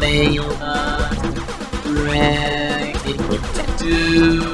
make are ready to do.